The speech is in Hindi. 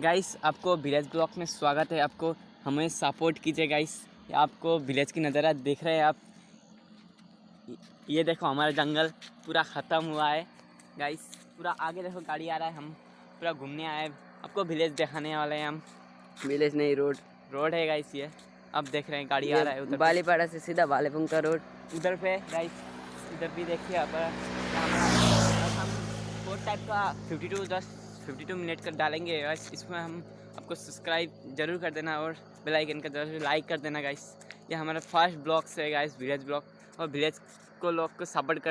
गाइस आपको विलेज ब्लॉक में स्वागत है। आपको हमें सपोर्ट कीजिए गाइस आपको विलेज की नज़ारा देख रहे हैं आप। ये देखो हमारा जंगल पूरा ख़त्म हुआ है। गाइस पूरा आगे देखो गाड़ी आ रहा है। हम पूरा घूमने आए आपको विलेज दिखाने वाले हैं हम। विलेज नहीं रोड रोड है गाइस ये। अब देख रहे हैं गाड़ी आ रहा है उधर बालीपाड़ा से सीधा बालेपुंग का रोड उधर पे गाइस इधर भी देखिए आप। फोर टाइप का 52 जस्ट 52 मिनट का डालेंगे गाइस इसमें हम आपको सब्सक्राइब ज़रूर कर देना और बेल आइकन का ज़रूर लाइक कर देना गाइस ये हमारा फ़र्स्ट ब्लॉग से है गाइस विलेज ब्लॉग और विलेज को लोग को सपोर्ट कर